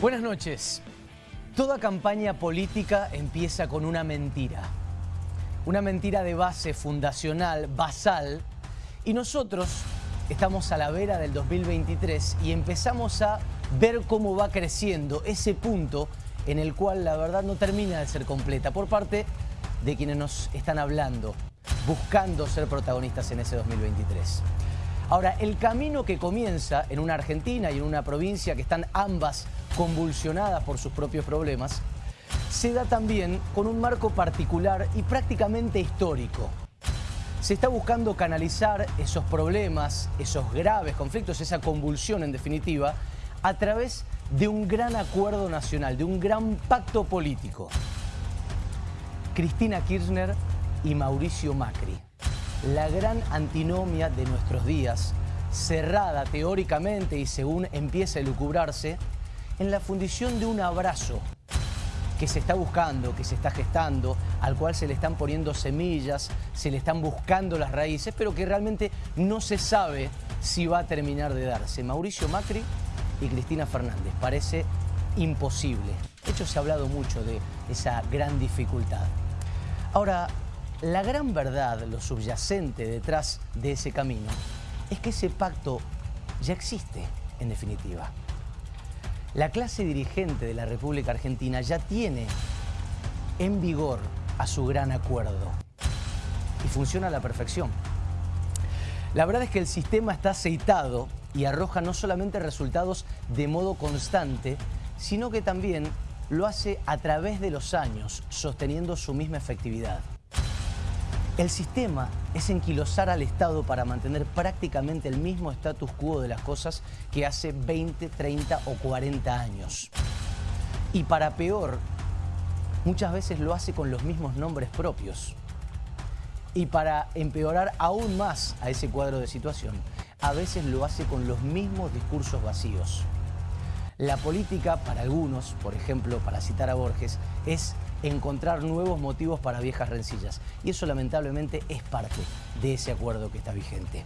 Buenas noches. Toda campaña política empieza con una mentira. Una mentira de base fundacional, basal. Y nosotros estamos a la vera del 2023 y empezamos a ver cómo va creciendo ese punto en el cual la verdad no termina de ser completa por parte de quienes nos están hablando, buscando ser protagonistas en ese 2023. Ahora, el camino que comienza en una Argentina y en una provincia que están ambas convulsionadas por sus propios problemas, se da también con un marco particular y prácticamente histórico. Se está buscando canalizar esos problemas, esos graves conflictos, esa convulsión en definitiva, a través de un gran acuerdo nacional, de un gran pacto político. Cristina Kirchner y Mauricio Macri la gran antinomia de nuestros días, cerrada teóricamente y según empieza a lucubrarse, en la fundición de un abrazo que se está buscando, que se está gestando, al cual se le están poniendo semillas, se le están buscando las raíces, pero que realmente no se sabe si va a terminar de darse. Mauricio Macri y Cristina Fernández. Parece imposible. De hecho, se ha hablado mucho de esa gran dificultad. Ahora, la gran verdad, lo subyacente detrás de ese camino, es que ese pacto ya existe, en definitiva. La clase dirigente de la República Argentina ya tiene en vigor a su gran acuerdo y funciona a la perfección. La verdad es que el sistema está aceitado y arroja no solamente resultados de modo constante, sino que también lo hace a través de los años, sosteniendo su misma efectividad. El sistema es enquilosar al Estado para mantener prácticamente el mismo status quo de las cosas que hace 20, 30 o 40 años. Y para peor, muchas veces lo hace con los mismos nombres propios. Y para empeorar aún más a ese cuadro de situación, a veces lo hace con los mismos discursos vacíos. La política, para algunos, por ejemplo, para citar a Borges, es encontrar nuevos motivos para viejas rencillas. Y eso lamentablemente es parte de ese acuerdo que está vigente.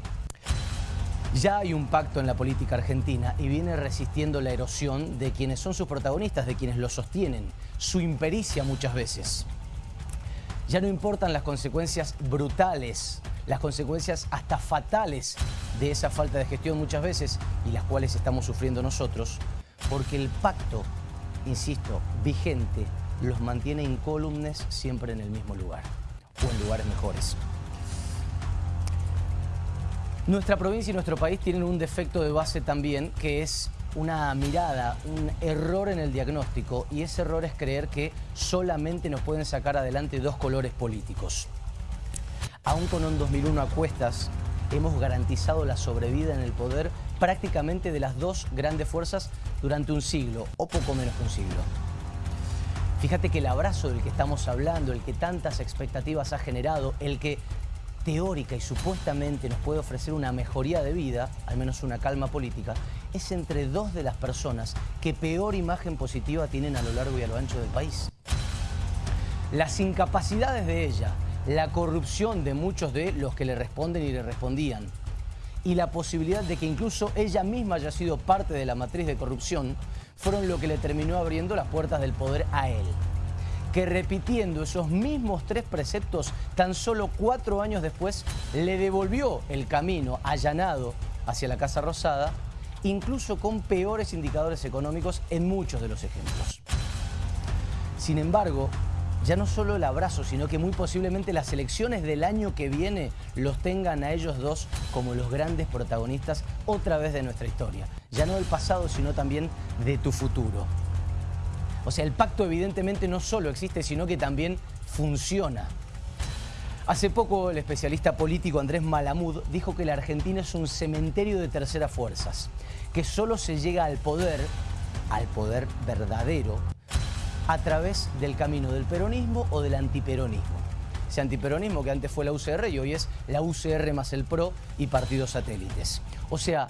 Ya hay un pacto en la política argentina y viene resistiendo la erosión de quienes son sus protagonistas, de quienes lo sostienen, su impericia muchas veces. Ya no importan las consecuencias brutales, las consecuencias hasta fatales de esa falta de gestión muchas veces y las cuales estamos sufriendo nosotros, porque el pacto, insisto, vigente, los mantiene incólumes siempre en el mismo lugar o en lugares mejores. Nuestra provincia y nuestro país tienen un defecto de base también que es una mirada, un error en el diagnóstico y ese error es creer que solamente nos pueden sacar adelante dos colores políticos. Aún con un 2001 a cuestas, hemos garantizado la sobrevida en el poder prácticamente de las dos grandes fuerzas durante un siglo o poco menos que un siglo. Fíjate que el abrazo del que estamos hablando, el que tantas expectativas ha generado, el que teórica y supuestamente nos puede ofrecer una mejoría de vida, al menos una calma política, es entre dos de las personas que peor imagen positiva tienen a lo largo y a lo ancho del país. Las incapacidades de ella, la corrupción de muchos de los que le responden y le respondían, y la posibilidad de que incluso ella misma haya sido parte de la matriz de corrupción, fueron lo que le terminó abriendo las puertas del poder a él. Que repitiendo esos mismos tres preceptos, tan solo cuatro años después, le devolvió el camino allanado hacia la Casa Rosada, incluso con peores indicadores económicos en muchos de los ejemplos. Sin embargo, ya no solo el abrazo, sino que muy posiblemente las elecciones del año que viene los tengan a ellos dos como los grandes protagonistas otra vez de nuestra historia. Ya no del pasado, sino también de tu futuro. O sea, el pacto evidentemente no solo existe, sino que también funciona. Hace poco el especialista político Andrés Malamud dijo que la Argentina es un cementerio de terceras fuerzas, que solo se llega al poder, al poder verdadero, a través del camino del peronismo o del antiperonismo. Ese antiperonismo que antes fue la UCR y hoy es la UCR más el PRO y partidos satélites. O sea,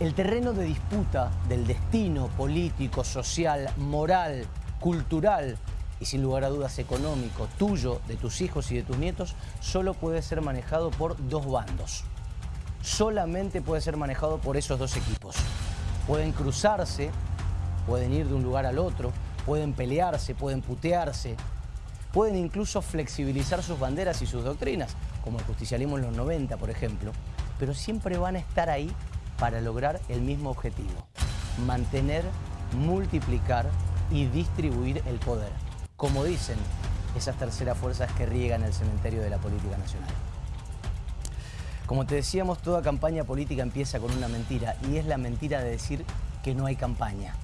el terreno de disputa del destino político, social, moral, cultural y sin lugar a dudas económico tuyo, de tus hijos y de tus nietos, solo puede ser manejado por dos bandos. Solamente puede ser manejado por esos dos equipos. Pueden cruzarse pueden ir de un lugar al otro, pueden pelearse, pueden putearse, pueden incluso flexibilizar sus banderas y sus doctrinas, como el justicialismo en los 90, por ejemplo, pero siempre van a estar ahí para lograr el mismo objetivo, mantener, multiplicar y distribuir el poder, como dicen esas terceras fuerzas que riegan el cementerio de la política nacional. Como te decíamos, toda campaña política empieza con una mentira y es la mentira de decir que no hay campaña.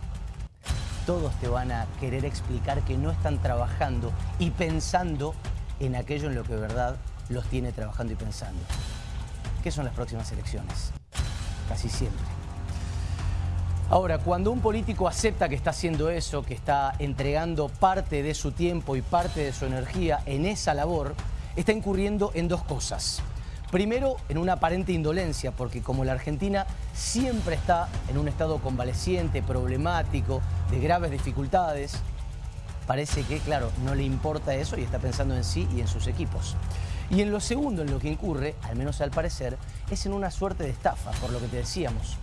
Todos te van a querer explicar que no están trabajando y pensando en aquello en lo que de verdad los tiene trabajando y pensando. ¿Qué son las próximas elecciones? Casi siempre. Ahora, cuando un político acepta que está haciendo eso, que está entregando parte de su tiempo y parte de su energía en esa labor, está incurriendo en dos cosas. Primero, en una aparente indolencia, porque como la Argentina siempre está en un estado convaleciente, problemático, de graves dificultades, parece que, claro, no le importa eso y está pensando en sí y en sus equipos. Y en lo segundo, en lo que incurre, al menos al parecer, es en una suerte de estafa, por lo que te decíamos.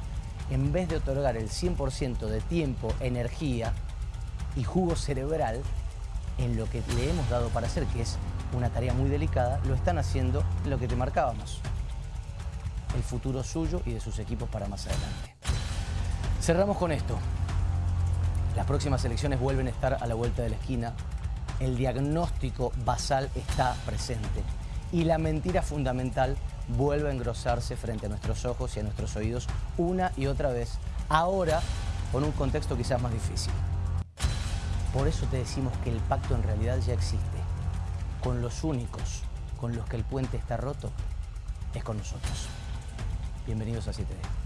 En vez de otorgar el 100% de tiempo, energía y jugo cerebral en lo que le hemos dado para hacer, que es una tarea muy delicada, lo están haciendo lo que te marcábamos. El futuro suyo y de sus equipos para más adelante. Cerramos con esto. Las próximas elecciones vuelven a estar a la vuelta de la esquina. El diagnóstico basal está presente. Y la mentira fundamental vuelve a engrosarse frente a nuestros ojos y a nuestros oídos una y otra vez. Ahora con un contexto quizás más difícil. Por eso te decimos que el pacto en realidad ya existe con los únicos con los que el puente está roto es con nosotros. Bienvenidos a 7D.